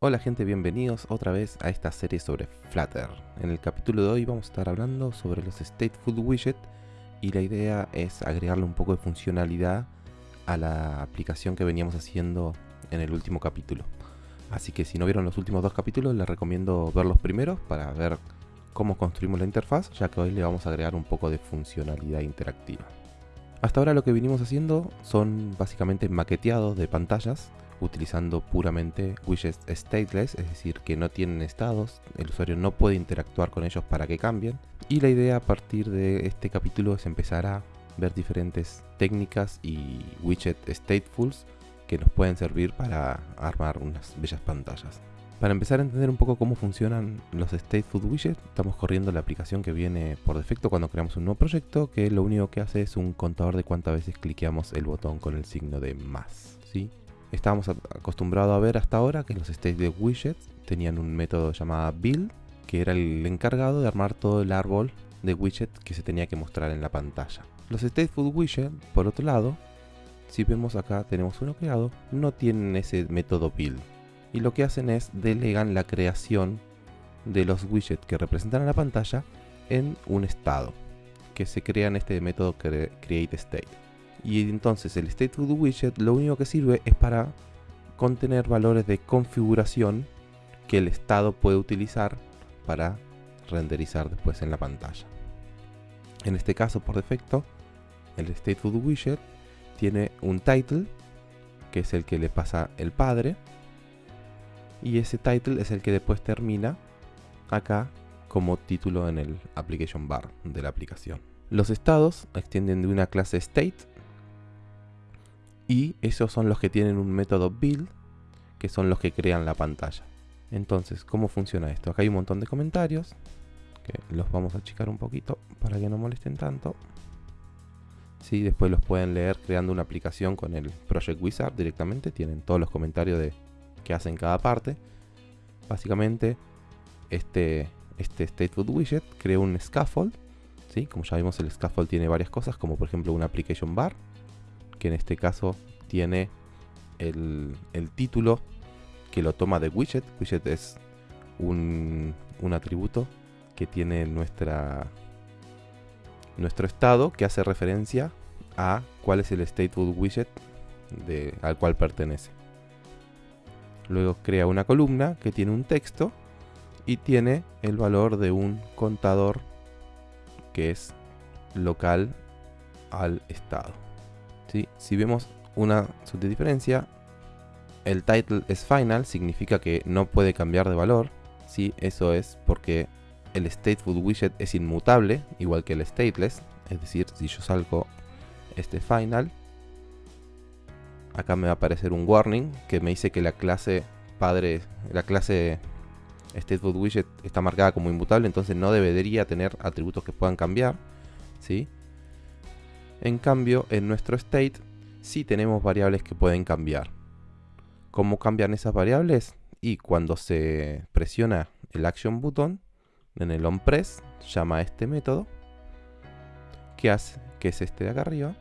Hola gente, bienvenidos otra vez a esta serie sobre Flutter. En el capítulo de hoy vamos a estar hablando sobre los Stateful Widget y la idea es agregarle un poco de funcionalidad a la aplicación que veníamos haciendo en el último capítulo. Así que si no vieron los últimos dos capítulos les recomiendo ver los primeros para ver cómo construimos la interfaz, ya que hoy le vamos a agregar un poco de funcionalidad interactiva. Hasta ahora lo que venimos haciendo son básicamente maqueteados de pantallas utilizando puramente widgets stateless, es decir, que no tienen estados, el usuario no puede interactuar con ellos para que cambien. Y la idea a partir de este capítulo es empezar a ver diferentes técnicas y widget statefuls que nos pueden servir para armar unas bellas pantallas. Para empezar a entender un poco cómo funcionan los stateful widgets, estamos corriendo la aplicación que viene por defecto cuando creamos un nuevo proyecto, que lo único que hace es un contador de cuántas veces cliqueamos el botón con el signo de más. ¿sí? Estábamos acostumbrados a ver hasta ahora que los states de widgets tenían un método llamado build, que era el encargado de armar todo el árbol de widgets que se tenía que mostrar en la pantalla. Los stateful widgets, por otro lado, si vemos acá tenemos uno creado, no tienen ese método build. Y lo que hacen es delegan la creación de los widgets que representan a la pantalla en un estado, que se crea en este método create state. Y entonces el stateful widget lo único que sirve es para contener valores de configuración que el estado puede utilizar para renderizar después en la pantalla. En este caso, por defecto, el stateful widget tiene un title, que es el que le pasa el padre, y ese title es el que después termina acá como título en el application bar de la aplicación. Los estados extienden de una clase state y esos son los que tienen un método build, que son los que crean la pantalla. Entonces, ¿cómo funciona esto? Acá hay un montón de comentarios, que los vamos a achicar un poquito para que no molesten tanto. Sí, después los pueden leer creando una aplicación con el Project Wizard directamente, tienen todos los comentarios de que hacen cada parte. Básicamente, este, este Stateful Widget crea un scaffold, ¿sí? como ya vimos el scaffold tiene varias cosas, como por ejemplo una application bar, que en este caso tiene el, título que lo toma de widget. Widget es un, atributo que tiene nuestra, nuestro estado que hace referencia a cuál es el stateful widget de, al cual pertenece. Luego crea una columna que tiene un texto y tiene el valor de un contador que es local al estado. Si vemos una subdiferencia, el title es final, significa que no puede cambiar de valor. ¿sí? Eso es porque el stateful widget es inmutable, igual que el stateless. Es decir, si yo salgo este final, acá me va a aparecer un warning que me dice que la clase padre, la clase stateful widget está marcada como inmutable, entonces no debería tener atributos que puedan cambiar. ¿sí? En cambio, en nuestro state sí tenemos variables que pueden cambiar. ¿Cómo cambian esas variables? Y cuando se presiona el action button en el onPress, llama a este método que hace, que es este de acá arriba,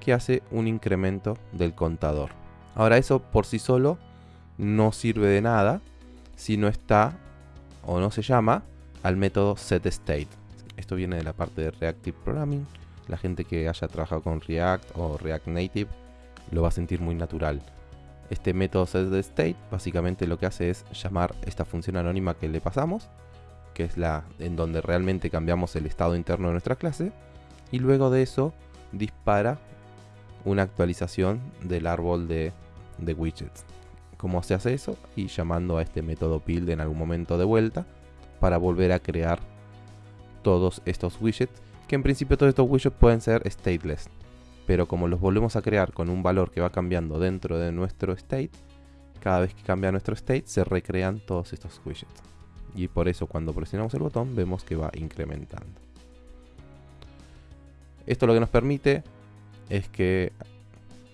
que hace un incremento del contador. Ahora eso por sí solo no sirve de nada si no está o no se llama al método setState. Esto viene de la parte de Reactive Programming la gente que haya trabajado con React o React Native lo va a sentir muy natural. Este método setState básicamente lo que hace es llamar esta función anónima que le pasamos, que es la en donde realmente cambiamos el estado interno de nuestra clase, y luego de eso dispara una actualización del árbol de, de widgets. ¿Cómo se hace eso? Y llamando a este método build en algún momento de vuelta para volver a crear todos estos widgets que en principio todos estos widgets pueden ser stateless. Pero como los volvemos a crear con un valor que va cambiando dentro de nuestro state, cada vez que cambia nuestro state se recrean todos estos widgets. Y por eso cuando presionamos el botón vemos que va incrementando. Esto lo que nos permite es que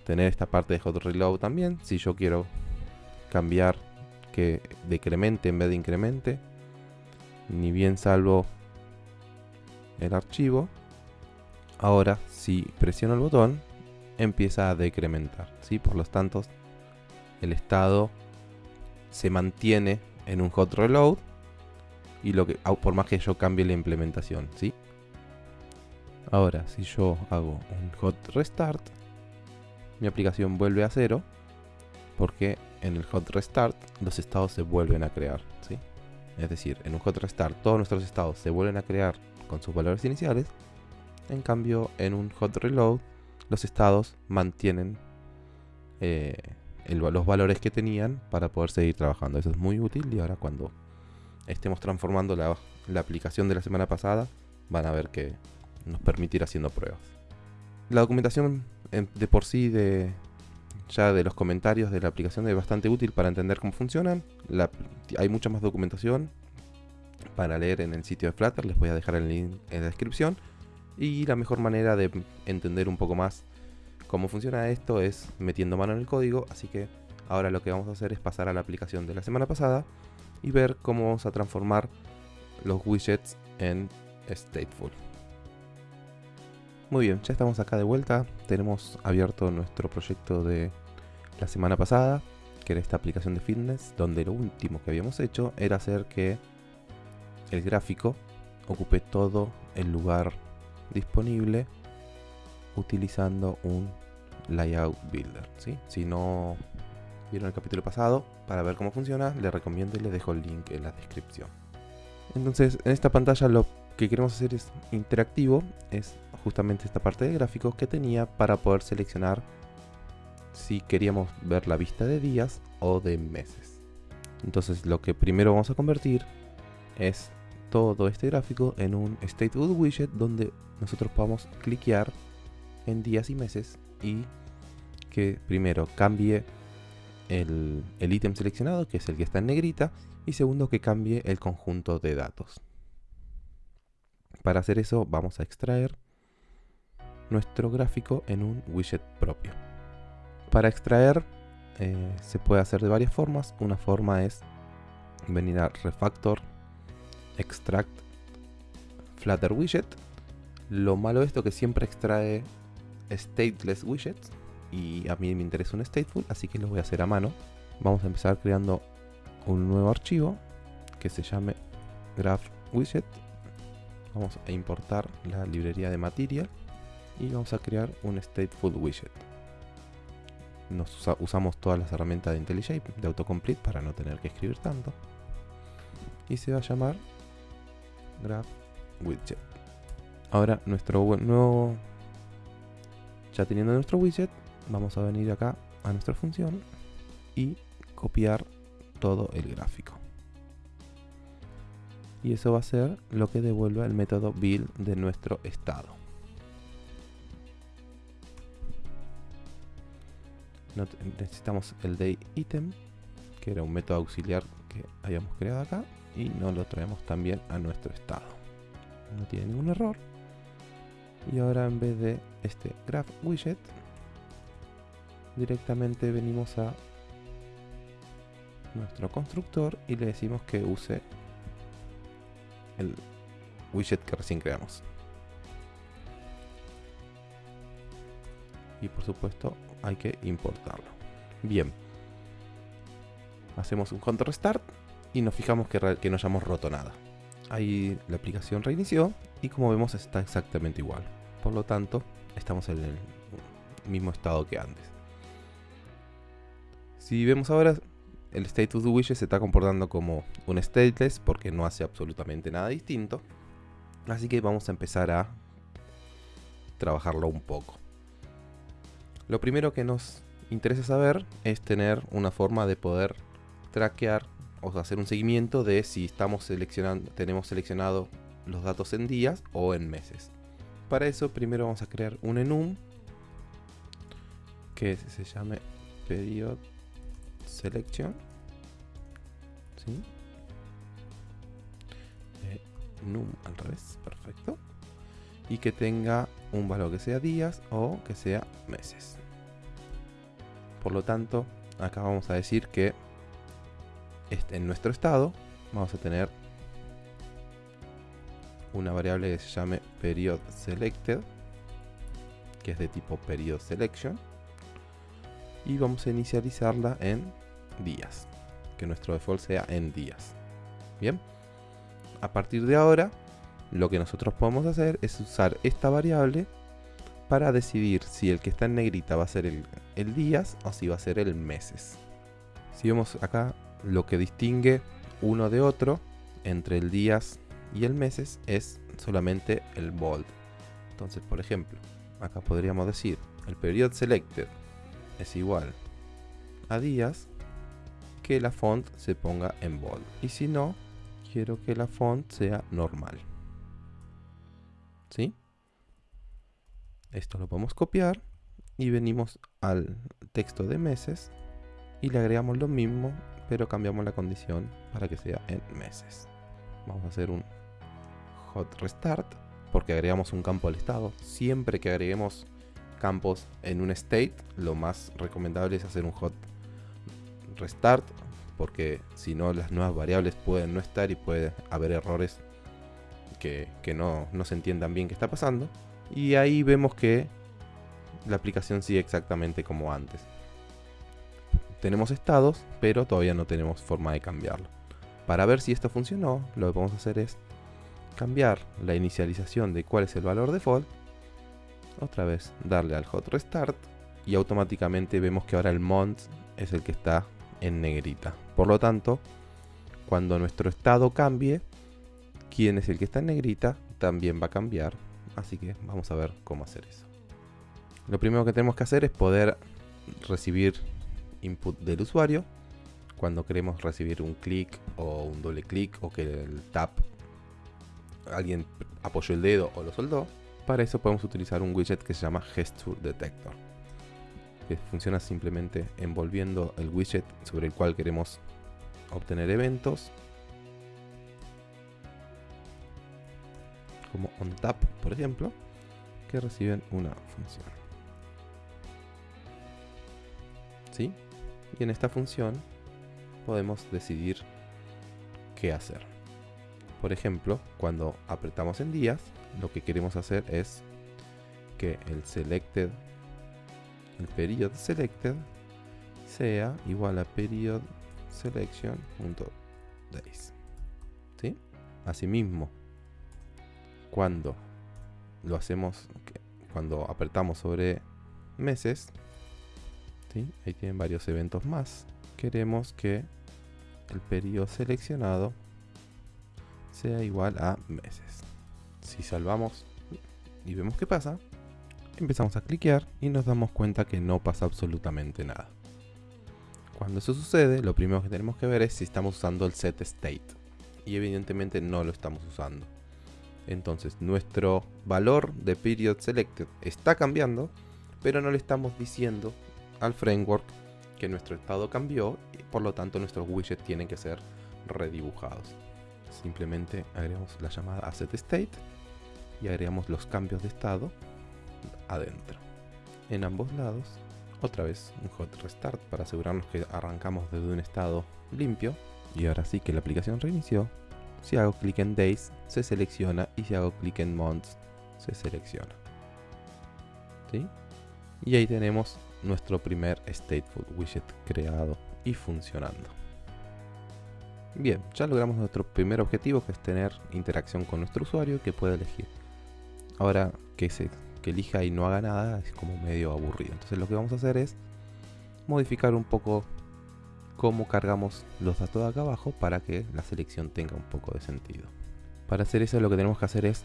tener esta parte de hot reload también. Si yo quiero cambiar que decremente en vez de incremente, ni bien salvo el archivo, ahora si presiono el botón, empieza a decrementar. ¿sí? Por lo tanto, el estado se mantiene en un hot reload y lo que por más que yo cambie la implementación, ¿sí? Ahora, si yo hago un hot restart, mi aplicación vuelve a cero porque en el hot restart los estados se vuelven a crear, ¿sí? Es decir, en un hot restart todos nuestros estados se vuelven a crear con sus valores iniciales. En cambio, en un hot reload los estados mantienen eh, los valores que tenían para poder seguir trabajando. Eso es muy útil y ahora cuando estemos transformando la, aplicación de la semana pasada, van a ver que nos permitirá haciendo pruebas. La documentación de por sí de ya de los comentarios de la aplicación es bastante útil para entender cómo funcionan. hay mucha más documentación para leer en el sitio de Flutter, les voy a dejar el link en la descripción. Y la mejor manera de entender un poco más cómo funciona esto es metiendo mano en el código, así que ahora lo que vamos a hacer es pasar a la aplicación de la semana pasada y ver cómo vamos a transformar los widgets en stateful. Muy bien, ya estamos acá de vuelta. Tenemos abierto nuestro proyecto de la semana pasada, que era esta aplicación de fitness, donde lo último que habíamos hecho era hacer que el gráfico ocupe todo el lugar disponible utilizando un layout builder. Si no vieron el capítulo pasado, para ver cómo funciona, les recomiendo y les dejo el link en la descripción. Entonces, en esta pantalla lo que queremos hacer es interactivo, es justamente esta parte de gráficos que tenía para poder seleccionar si queríamos ver la vista de días o de meses. Entonces lo que primero vamos a convertir es todo este gráfico en un Stateful widget donde nosotros podamos cliquear en días y meses y que primero cambie el, ítem seleccionado, que es el que está en negrita, y segundo que cambie el conjunto de datos. Para hacer eso vamos a extraer nuestro gráfico en un widget propio. Para extraer eh, se puede hacer de varias formas. Una forma es venir a Refactor, Extract, Flutter Widget. Lo malo de esto es que siempre extrae stateless widgets y a mí me interesa un stateful, así que lo voy a hacer a mano. Vamos a empezar creando un nuevo archivo que se llame graph widget. Vamos a importar la librería de material y vamos a crear un stateful widget. Nos usamos todas las herramientas de IntelliShape de autocomplete para no tener que escribir tanto. Y se va a llamar graph widget. Ahora nuestro nuevo ya teniendo nuestro widget, vamos a venir acá a nuestra función y copiar todo el gráfico. Y eso va a ser lo que devuelve el método build de nuestro estado. necesitamos el day item, que era un método auxiliar que habíamos creado acá, y nos lo traemos también a nuestro estado. No tiene ningún error. Y ahora en vez de este graph widget, directamente venimos a nuestro constructor y le decimos que use el widget que recién creamos. Y por supuesto hay que importarlo. Bien. Hacemos un control restart y nos fijamos que, no hayamos roto nada. Ahí la aplicación reinició y como vemos está exactamente igual. Por lo tanto, estamos en el mismo estado que antes. Si vemos ahora, el status widget se está comportando como un stateless porque no hace absolutamente nada distinto. Así que vamos a empezar a trabajarlo un poco. Lo primero que nos interesa saber es tener una forma de poder traquear o hacer un seguimiento de si estamos seleccionando, tenemos seleccionado los datos en días o en meses. Para eso primero vamos a crear un enum que se llame period selection. ¿Sí? enum al revés, perfecto. Y que tenga un valor que sea días o que sea meses. Por lo tanto, acá vamos a decir que en nuestro estado vamos a tener una variable que se llame period selected, que es de tipo period selection, y vamos a inicializarla en días, que nuestro default sea en días. Bien, a partir de ahora, lo que nosotros podemos hacer es usar esta variable para decidir si el que está en negrita va a ser el, el días o si va a ser el meses. Si vemos acá, lo que distingue uno de otro entre el días y el meses es solamente el bold. Entonces, por ejemplo, acá podríamos decir el period selected es igual a días que la font se ponga en bold. Y si no, quiero que la font sea normal. ¿Sí? Esto lo podemos copiar y venimos al texto de meses y le agregamos lo mismo, pero cambiamos la condición para que sea en meses. Vamos a hacer un hot restart porque agregamos un campo al estado. Siempre que agreguemos campos en un state, lo más recomendable es hacer un hot restart porque si no las nuevas variables pueden no estar y puede haber errores que, no, no se entiendan bien qué está pasando. Y ahí vemos que la aplicación sigue exactamente como antes. Tenemos estados, pero todavía no tenemos forma de cambiarlo. Para ver si esto funcionó, lo que podemos hacer es cambiar la inicialización de cuál es el valor default. Otra vez darle al hot restart y automáticamente vemos que ahora el mont es el que está en negrita. Por lo tanto, cuando nuestro estado cambie, quién es el que está en negrita también va a cambiar. Así que vamos a ver cómo hacer eso. Lo primero que tenemos que hacer es poder recibir input del usuario. Cuando queremos recibir un clic o un doble clic o que el tap alguien apoyó el dedo o lo soldó. Para eso podemos utilizar un widget que se llama Gesture Detector. Que funciona simplemente envolviendo el widget sobre el cual queremos obtener eventos. Como onTap, por ejemplo, que reciben una función. ¿Sí? Y en esta función podemos decidir qué hacer. Por ejemplo, cuando apretamos en días, lo que queremos hacer es que el selected, el period selected, sea igual a period selection.days. ¿Sí? Asimismo, cuando lo hacemos, cuando apretamos sobre meses, ¿sí? ahí tienen varios eventos más, queremos que el periodo seleccionado sea igual a meses. Si salvamos y vemos qué pasa, empezamos a cliquear y nos damos cuenta que no pasa absolutamente nada. Cuando eso sucede, lo primero que tenemos que ver es si estamos usando el set state. Y evidentemente no lo estamos usando. Entonces nuestro valor de period selected está cambiando, pero no le estamos diciendo al framework que nuestro estado cambió y por lo tanto nuestros widgets tienen que ser redibujados simplemente agregamos la llamada state y agregamos los cambios de estado adentro. En ambos lados, otra vez un hot restart para asegurarnos que arrancamos desde un estado limpio. Y ahora sí que la aplicación reinició. Si hago clic en Days, se selecciona y si hago clic en Months, se selecciona. ¿Sí? Y ahí tenemos nuestro primer stateful widget creado y funcionando. Bien, ya logramos nuestro primer objetivo que es tener interacción con nuestro usuario que pueda elegir. Ahora que, se, que elija y no haga nada es como medio aburrido. Entonces lo que vamos a hacer es modificar un poco cómo cargamos los datos de acá abajo para que la selección tenga un poco de sentido. Para hacer eso lo que tenemos que hacer es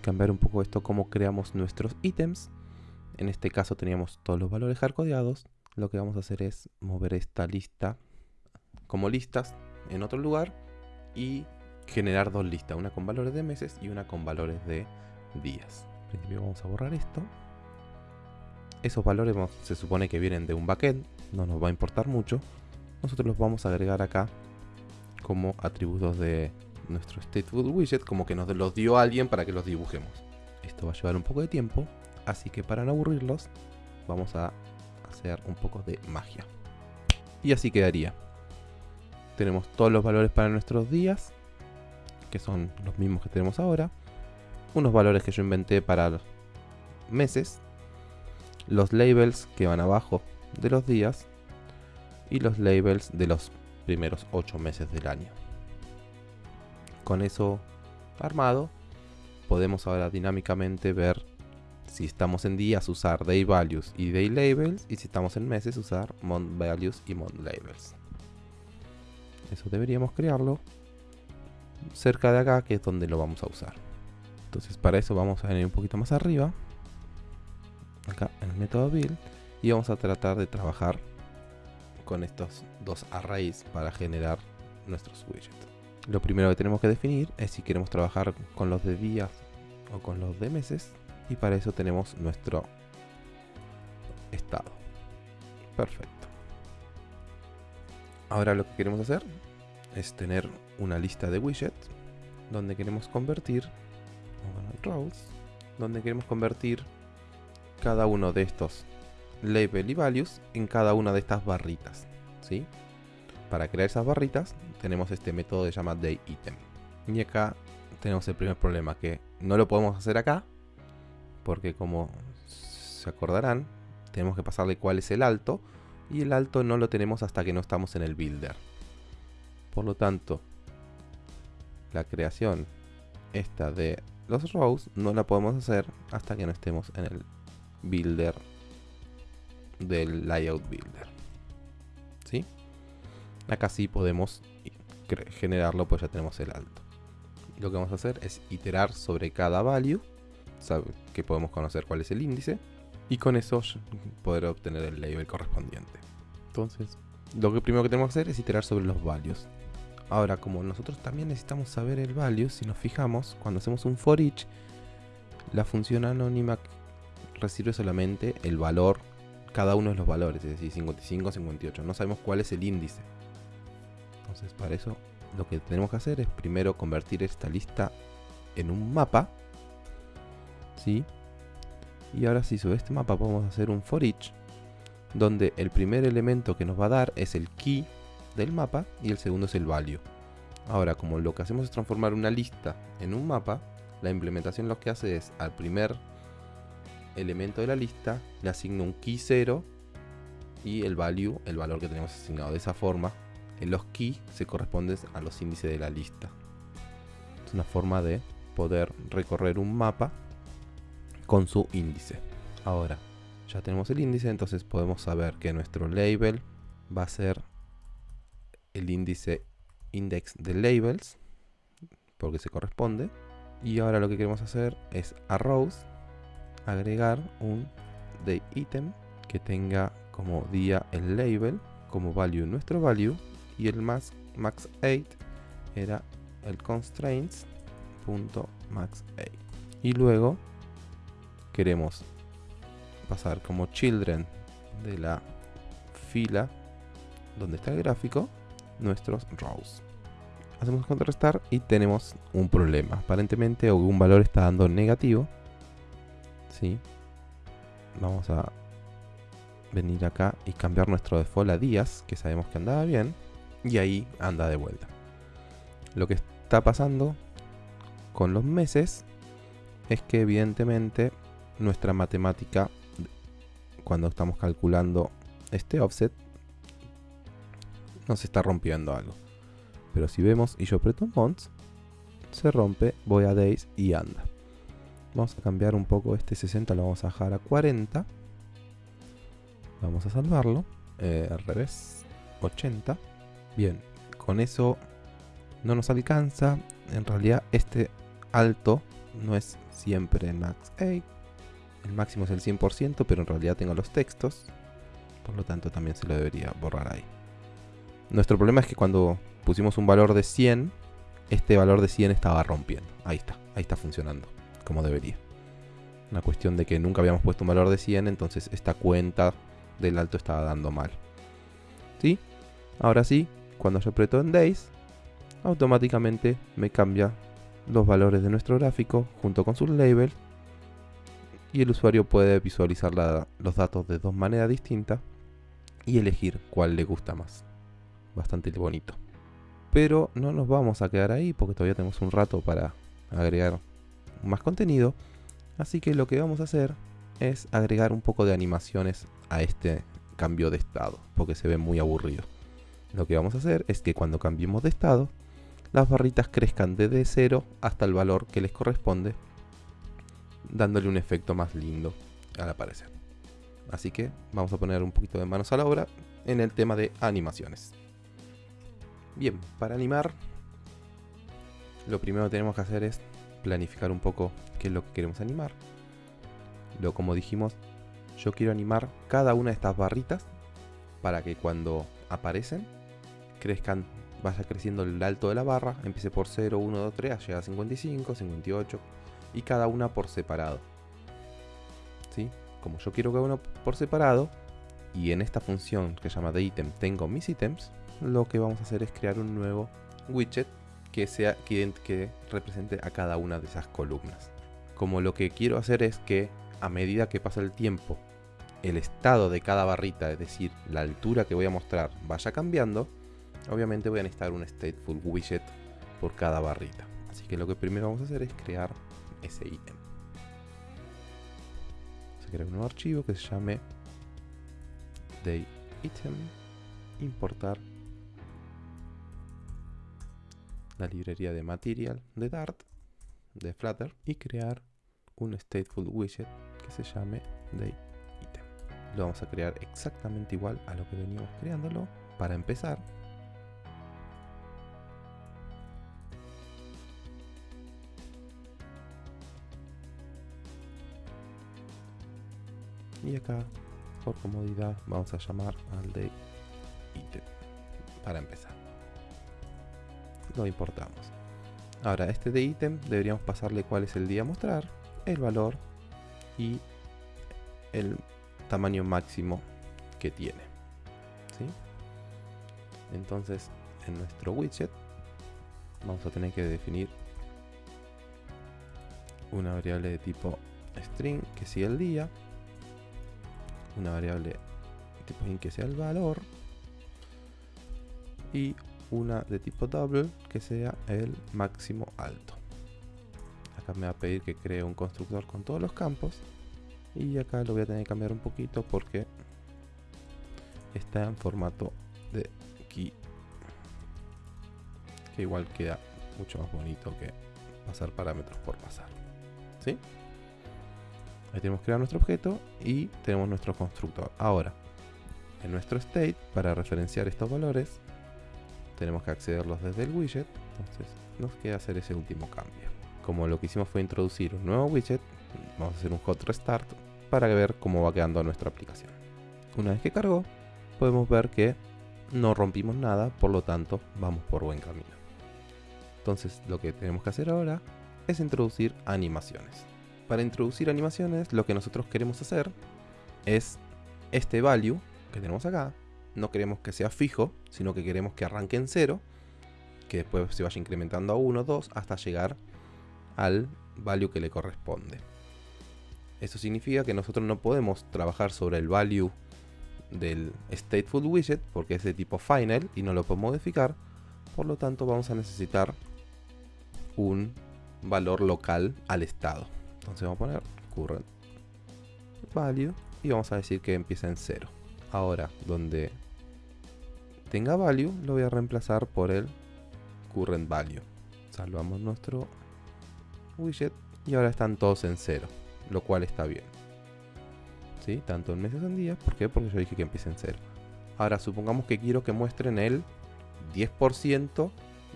cambiar un poco esto cómo creamos nuestros ítems. En este caso teníamos todos los valores hardcodeados. Lo que vamos a hacer es mover esta lista como listas en otro lugar y generar dos listas, una con valores de meses y una con valores de días. En principio vamos a borrar esto. Esos valores se supone que vienen de un backend, no nos va a importar mucho. Nosotros los vamos a agregar acá como atributos de nuestro stateful widget, como que nos los dio alguien para que los dibujemos. Esto va a llevar un poco de tiempo, así que para no aburrirlos, vamos a hacer un poco de magia. Y así quedaría tenemos todos los valores para nuestros días, que son los mismos que tenemos ahora. Unos valores que yo inventé para meses. Los labels que van abajo de los días. Y los labels de los primeros 8 meses del año. Con eso armado, podemos ahora dinámicamente ver si estamos en días usar day values y day labels y si estamos en meses usar month values y month labels. Eso deberíamos crearlo cerca de acá que es donde lo vamos a usar. Entonces para eso vamos a venir un poquito más arriba, acá en el método build y vamos a tratar de trabajar con estos dos arrays para generar nuestros widgets. Lo primero que tenemos que definir es si queremos trabajar con los de días o con los de meses y para eso tenemos nuestro estado. Perfecto. Ahora lo que queremos hacer es tener una lista de widgets donde queremos convertir rows, donde queremos convertir cada uno de estos label y values en cada una de estas barritas, ¿sí? Para crear esas barritas tenemos este método de llama dayItem. Y acá tenemos el primer problema que no lo podemos hacer acá porque como se acordarán, tenemos que pasarle cuál es el alto, y el alto no lo tenemos hasta que no estamos en el builder. Por lo tanto, la creación esta de los rows no la podemos hacer hasta que no estemos en el builder del layout builder. ¿Sí? Acá sí podemos generarlo, pues ya tenemos el alto. Lo que vamos a hacer es iterar sobre cada value que podemos conocer cuál es el índice y con eso poder obtener el label correspondiente. Entonces, lo que primero que tenemos que hacer es iterar sobre los values. Ahora, como nosotros también necesitamos saber el value, si nos fijamos, cuando hacemos un for each, la función anónima recibe solamente el valor, cada uno de los valores, es decir, 55, 58. No sabemos cuál es el índice. Entonces, para eso, lo que tenemos que hacer es primero convertir esta lista en un mapa y ahora sí, sobre este mapa podemos hacer un for each, donde el primer elemento que nos va a dar es el key del mapa y el segundo es el value. Ahora, como lo que hacemos es transformar una lista en un mapa, la implementación lo que hace es al primer elemento de la lista le asigno un key 0 y el value, el valor que tenemos asignado. De esa forma, en los key se corresponden a los índices de la lista. Es una forma de poder recorrer un mapa con su índice. Ahora, ya tenemos el índice, entonces podemos saber que nuestro label va a ser el índice index de labels, porque se corresponde. Y ahora lo que queremos hacer es a rows agregar un de item que tenga como día el label, como value nuestro value, y el max, max 8 era el constraints.max 8. Y luego queremos pasar como children de la fila donde está el gráfico nuestros rows. Hacemos contrarrestar y tenemos un problema. Aparentemente algún valor está dando negativo. ¿Sí? Vamos a venir acá y cambiar nuestro default a días, que sabemos que andaba bien. Y ahí anda de vuelta. Lo que está pasando con los meses es que evidentemente nuestra matemática cuando estamos calculando este offset nos está rompiendo algo. Pero si vemos y yo aprieto months, se rompe, voy a days y anda. Vamos a cambiar un poco este 60, lo vamos a dejar a 40. Vamos a salvarlo. Eh, al revés, 80. Bien, con eso no nos alcanza. En realidad este alto no es siempre max 8 el máximo es el 100%, pero en realidad tengo los textos. Por lo tanto también se lo debería borrar ahí. Nuestro problema es que cuando pusimos un valor de 100, este valor de 100 estaba rompiendo. Ahí está, ahí está funcionando, como debería. Una cuestión de que nunca habíamos puesto un valor de 100, entonces esta cuenta del alto estaba dando mal. ¿Sí? Ahora sí, cuando yo aprieto en Days, automáticamente me cambia los valores de nuestro gráfico junto con sus labels y el usuario puede visualizar los datos de dos maneras distintas y elegir cuál le gusta más. Bastante bonito. Pero no nos vamos a quedar ahí porque todavía tenemos un rato para agregar más contenido. Así que lo que vamos a hacer es agregar un poco de animaciones a este cambio de estado porque se ve muy aburrido. Lo que vamos a hacer es que cuando cambiemos de estado, las barritas crezcan desde 0 hasta el valor que les corresponde, dándole un efecto más lindo al aparecer. Así que vamos a poner un poquito de manos a la obra en el tema de animaciones. Bien, para animar, lo primero que tenemos que hacer es planificar un poco qué es lo que queremos animar. Lo como dijimos, yo quiero animar cada una de estas barritas para que cuando aparecen crezcan, vaya creciendo el alto de la barra, empiece por 0, 1, 2, 3, llega a 55, 58 y cada una por separado. ¿Sí? Como yo quiero cada una por separado y en esta función que se llama de item tengo mis ítems, lo que vamos a hacer es crear un nuevo widget que, sea, que, que represente a cada una de esas columnas. Como lo que quiero hacer es que a medida que pasa el tiempo, el estado de cada barrita, es decir, la altura que voy a mostrar, vaya cambiando, obviamente voy a necesitar un stateful widget por cada barrita. Así que lo que primero vamos a hacer es crear ese ítem. Vamos a crear un nuevo archivo que se llame item importar la librería de material de Dart de Flutter y crear un stateful widget que se llame item. Lo vamos a crear exactamente igual a lo que veníamos creándolo. Para empezar, y acá por comodidad vamos a llamar al de item para empezar lo importamos. Ahora, este de ítem deberíamos pasarle cuál es el día a mostrar, el valor y el tamaño máximo que tiene. Entonces, en nuestro widget vamos a tener que definir una variable de tipo string que sea el día, una variable de tipo int que sea el valor y una de tipo double que sea el máximo alto. Acá me va a pedir que cree un constructor con todos los campos. Y acá lo voy a tener que cambiar un poquito porque está en formato de key. Que igual queda mucho más bonito que pasar parámetros por pasar. ¿Sí? Ahí tenemos crear nuestro objeto y tenemos nuestro constructor. Ahora, en nuestro state, para referenciar estos valores, tenemos que accederlos desde el widget, entonces nos queda hacer ese último cambio. Como lo que hicimos fue introducir un nuevo widget, vamos a hacer un hot restart para ver cómo va quedando nuestra aplicación. Una vez que cargó, podemos ver que no rompimos nada, por lo tanto vamos por buen camino. Entonces lo que tenemos que hacer ahora es introducir animaciones. Para introducir animaciones lo que nosotros queremos hacer es este value que tenemos acá, no queremos que sea fijo, sino que queremos que arranque en 0, que después se vaya incrementando a 1, 2, hasta llegar al value que le corresponde. Eso significa que nosotros no podemos trabajar sobre el value del stateful widget porque es de tipo final y no lo podemos modificar. Por lo tanto vamos a necesitar un valor local al estado. Entonces vamos a poner current value y vamos a decir que empieza en 0. Ahora, donde tenga value lo voy a reemplazar por el current value. Salvamos nuestro widget y ahora están todos en cero, lo cual está bien. ¿Sí? Tanto en meses en días, ¿por qué? Porque yo dije que empiece en cero. Ahora supongamos que quiero que muestren el 10%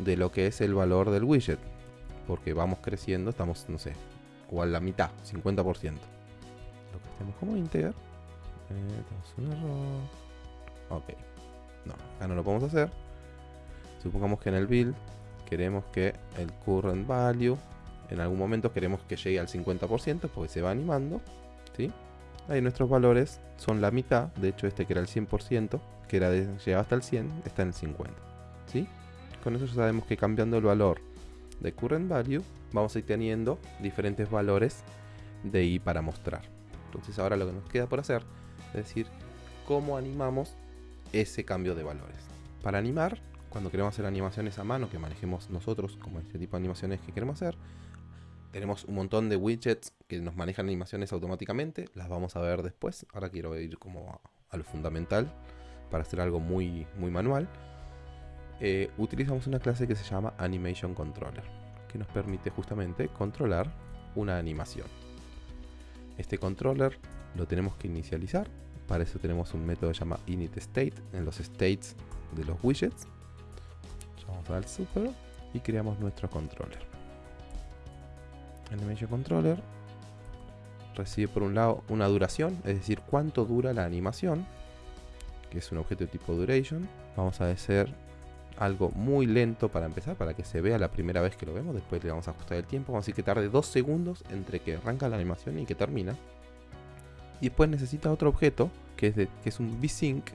de lo que es el valor del widget. Porque vamos creciendo, estamos, no sé, igual la mitad, 50%. Lo que tenemos como integer. Eh, un error. Ok. No, acá no lo podemos hacer. Supongamos que en el build queremos que el current value en algún momento queremos que llegue al 50% porque se va animando. ¿sí? Ahí nuestros valores son la mitad. De hecho, este que era el 100%, que era llegaba hasta el 100, está en el 50. ¿sí? Con eso ya sabemos que cambiando el valor de current value, vamos a ir teniendo diferentes valores de i para mostrar. Entonces ahora lo que nos queda por hacer es decir cómo animamos ese cambio de valores. Para animar, cuando queremos hacer animaciones a mano que manejemos nosotros, como este tipo de animaciones que queremos hacer, tenemos un montón de widgets que nos manejan animaciones automáticamente, las vamos a ver después. Ahora quiero ir como a, lo fundamental para hacer algo muy, muy manual. Eh, utilizamos una clase que se llama Animation Controller, que nos permite justamente controlar una animación. Este controller lo tenemos que inicializar, para eso tenemos un método que se llama initState en los states de los widgets. Vamos al super y creamos nuestro controller. Animation Controller recibe por un lado una duración, es decir, cuánto dura la animación, que es un objeto de tipo duration. Vamos a hacer algo muy lento para empezar, para que se vea la primera vez que lo vemos. Después le vamos a ajustar el tiempo. Vamos a decir que tarde 2 segundos entre que arranca la animación y que termina. Y después necesita otro objeto, que es, que es un VSync,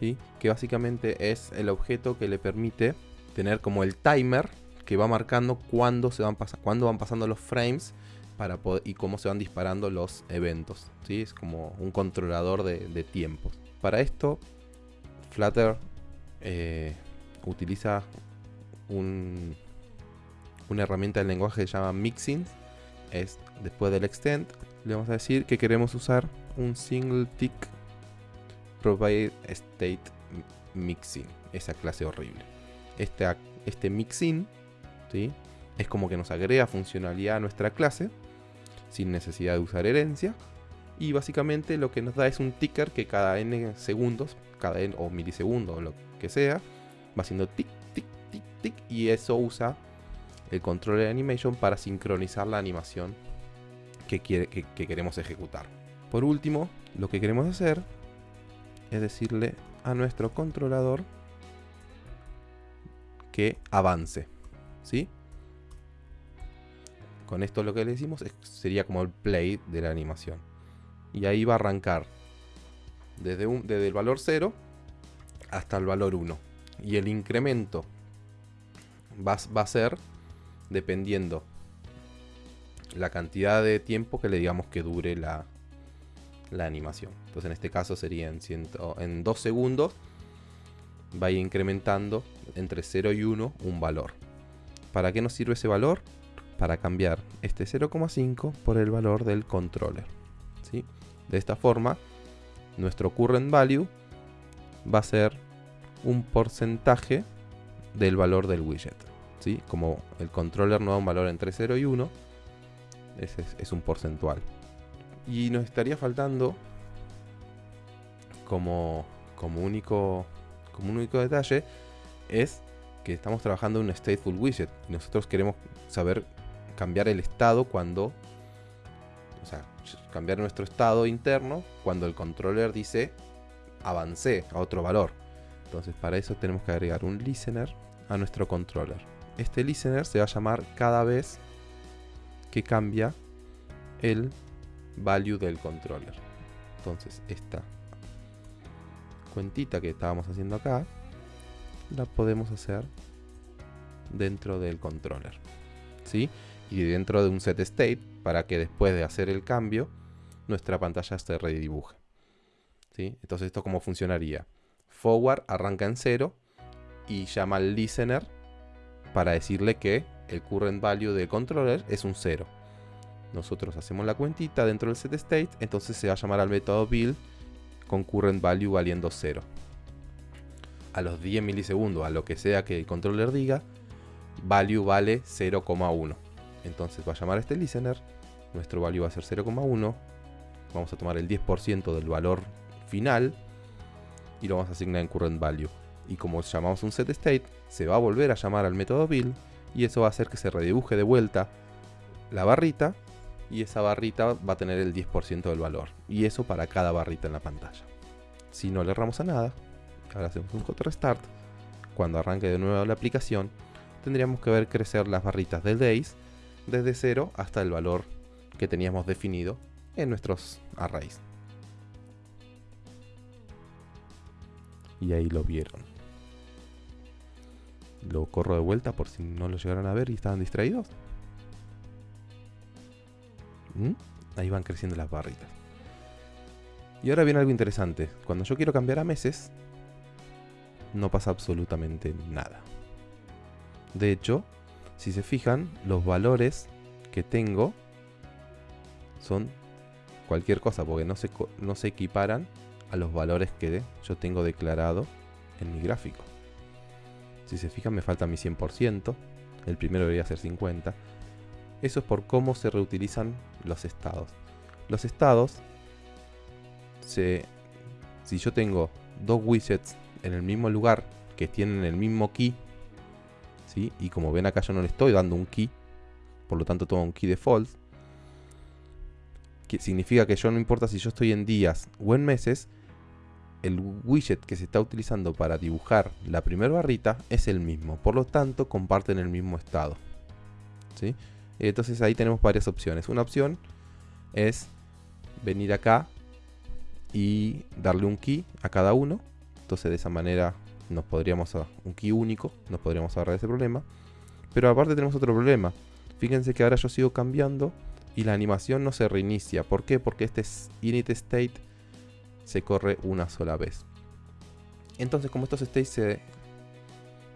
¿sí? que básicamente es el objeto que le permite tener como el timer que va marcando cuándo, se van, cuándo van pasando los frames para y cómo se van disparando los eventos. ¿sí? Es como un controlador de, de tiempos. Para esto, Flutter eh, utiliza un, una herramienta del lenguaje que se llama Mixing. Es después del extend, le vamos a decir que queremos usar un single tick provide state mixing, esa clase horrible. Este, este mixin ¿sí? es como que nos agrega funcionalidad a nuestra clase sin necesidad de usar herencia. Y básicamente lo que nos da es un ticker que cada n segundos, cada n o milisegundos lo que sea, va haciendo tic, tic, tic, tic. Y eso usa el control de animation para sincronizar la animación que, quiere, que, que queremos ejecutar. Por último, lo que queremos hacer es decirle a nuestro controlador que avance. ¿Sí? Con esto lo que le decimos sería como el play de la animación. Y ahí va a arrancar desde, un, desde el valor 0 hasta el valor 1. Y el incremento va, va a ser dependiendo la cantidad de tiempo que le digamos que dure la, la animación. Entonces en este caso sería en, ciento, en 2 segundos va a ir incrementando entre 0 y 1 un valor. ¿Para qué nos sirve ese valor? Para cambiar este 0,5 por el valor del controller. ¿sí? De esta forma, nuestro current value va a ser un porcentaje del valor del widget. ¿sí? Como el controller no da un valor entre 0 y 1, ese es, un porcentual. Y nos estaría faltando como, como, único, como único detalle es que estamos trabajando en un stateful widget y nosotros queremos saber cambiar el estado cuando o sea, cambiar nuestro estado interno cuando el controller dice avancé a otro valor. Entonces para eso tenemos que agregar un listener a nuestro controller. Este listener se va a llamar cada vez que cambia el value del controller. Entonces esta cuentita que estábamos haciendo acá la podemos hacer dentro del controller. ¿sí? Y dentro de un set state para que después de hacer el cambio nuestra pantalla se redibuje. Entonces esto cómo funcionaría. Forward arranca en 0 y llama al listener para decirle que el current value del controller es un 0. Nosotros hacemos la cuentita dentro del set state, entonces se va a llamar al método build con current value valiendo 0. A los 10 milisegundos, a lo que sea que el controller diga, value vale 0,1. Entonces va a llamar a este listener, nuestro value va a ser 0,1, vamos a tomar el 10% del valor final y lo vamos a asignar en current value. Y como llamamos un set state, se va a volver a llamar al método build y eso va a hacer que se redibuje de vuelta la barrita y esa barrita va a tener el 10% del valor. Y eso para cada barrita en la pantalla. Si no le erramos a nada, ahora hacemos un hot restart, cuando arranque de nuevo la aplicación, tendríamos que ver crecer las barritas del days desde 0 hasta el valor que teníamos definido en nuestros arrays. Y ahí lo vieron. Lo corro de vuelta por si no lo llegaron a ver y estaban distraídos. ¿Mm? Ahí van creciendo las barritas. Y ahora viene algo interesante. Cuando yo quiero cambiar a meses, no pasa absolutamente nada. De hecho, si se fijan, los valores que tengo son cualquier cosa, porque no se, no se equiparan a los valores que yo tengo declarado en mi gráfico. Si se fijan me falta mi 100%. El primero debería ser 50. Eso es por cómo se reutilizan los estados. Los estados, se, si yo tengo dos widgets en el mismo lugar que tienen el mismo key, ¿sí? y como ven acá yo no le estoy dando un key, por lo tanto tomo un key default, que significa que yo no importa si yo estoy en días o en meses, el widget que se está utilizando para dibujar la primera barrita es el mismo, por lo tanto comparten el mismo estado. ¿sí? Entonces ahí tenemos varias opciones. Una opción es venir acá y darle un key a cada uno. Entonces de esa manera nos podríamos, un key único, nos podríamos ahorrar ese problema. Pero aparte tenemos otro problema. Fíjense que ahora yo sigo cambiando y la animación no se reinicia. ¿Por qué? Porque este init state se corre una sola vez. Entonces como estos states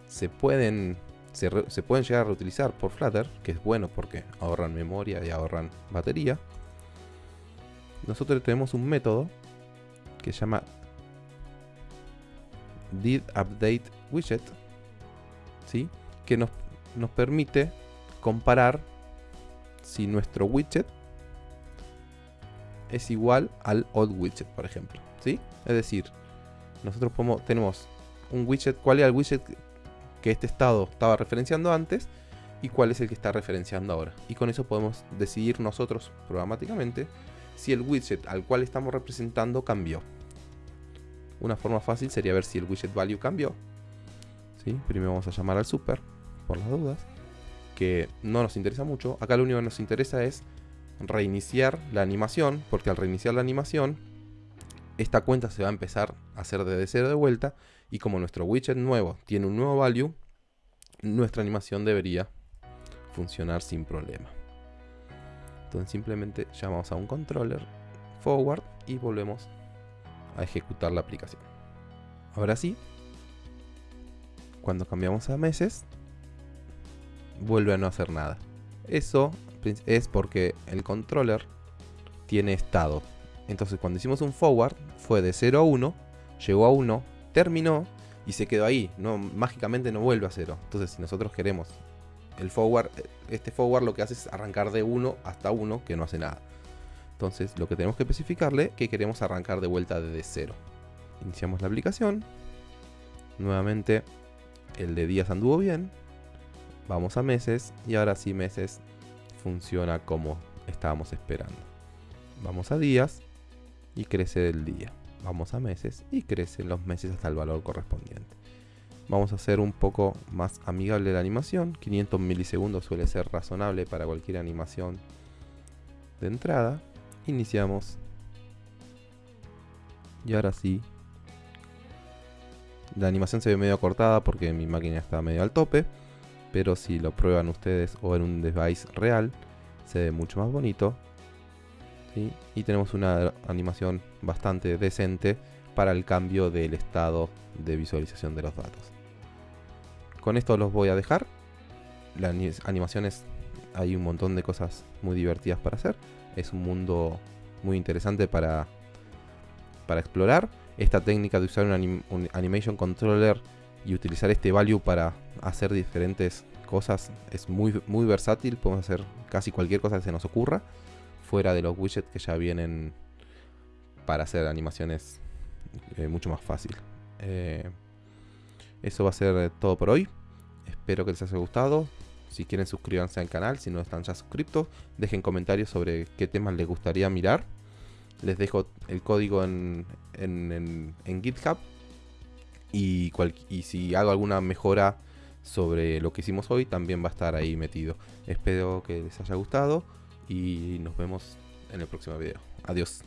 se, pueden se, se, pueden llegar a reutilizar por Flutter, que es bueno porque ahorran memoria y ahorran batería. Nosotros tenemos un método que se llama did update widget, ¿sí? que nos, nos permite comparar si nuestro widget es igual al old widget, por ejemplo. ¿sí? Es decir, nosotros tenemos un widget, cuál era el widget que este estado estaba referenciando antes y cuál es el que está referenciando ahora. Y con eso podemos decidir nosotros programáticamente si el widget al cual estamos representando cambió. Una forma fácil sería ver si el widget value cambió. ¿Sí? Primero vamos a llamar al super, por las dudas, que no nos interesa mucho. Acá lo único que nos interesa es reiniciar la animación, porque al reiniciar la animación, esta cuenta se va a empezar a hacer desde cero de vuelta, y como nuestro widget nuevo tiene un nuevo value, nuestra animación debería funcionar sin problema. Entonces simplemente llamamos a un controller forward y volvemos a ejecutar la aplicación. Ahora sí, cuando cambiamos a meses, vuelve a no hacer nada. Eso es porque el controller tiene estado. Entonces cuando hicimos un forward, fue de 0 a 1, llegó a 1, terminó y se quedó ahí. No, mágicamente no vuelve a 0. Entonces si nosotros queremos el forward, este forward lo que hace es arrancar de 1 hasta 1, que no hace nada. Entonces lo que tenemos que especificarle que queremos arrancar de vuelta desde cero. Iniciamos la aplicación. Nuevamente el de días anduvo bien. Vamos a meses y ahora sí meses funciona como estábamos esperando. Vamos a días y crece el día. Vamos a meses y crecen los meses hasta el valor correspondiente. Vamos a hacer un poco más amigable la animación. 500 milisegundos suele ser razonable para cualquier animación de entrada. Iniciamos. Y ahora sí. La animación se ve medio cortada porque mi máquina está medio al tope. Pero si lo prueban ustedes o en un device real, se ve mucho más bonito. Y tenemos una animación bastante decente para el cambio del estado de visualización de los datos. Con esto los voy a dejar. Las animaciones, hay un montón de cosas muy divertidas para hacer es un mundo muy interesante para, para explorar. Esta técnica de usar un, animation controller y utilizar este value para hacer diferentes cosas es muy, muy versátil. Podemos hacer casi cualquier cosa que se nos ocurra. Fuera de los widgets que ya vienen para hacer animaciones eh, mucho más fácil. Eh, eso va a ser todo por hoy. Espero que les haya gustado. Si quieren suscríbanse al canal, si no están ya suscritos, dejen comentarios sobre qué temas les gustaría mirar. Les dejo el código en, GitHub. Y, y si hago alguna mejora sobre lo que hicimos hoy, también va a estar ahí metido. Espero que les haya gustado y nos vemos en el próximo video. Adiós.